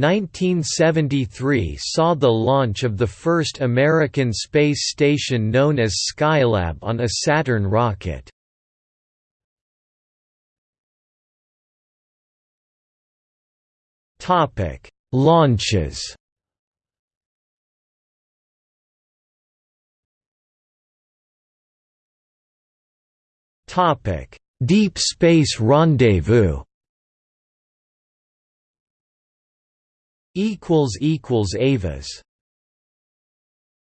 1973 saw the launch of the first American space station known as Skylab on a Saturn rocket. Topic: Launches Topic: Deep Space Rendezvous equals equals Avis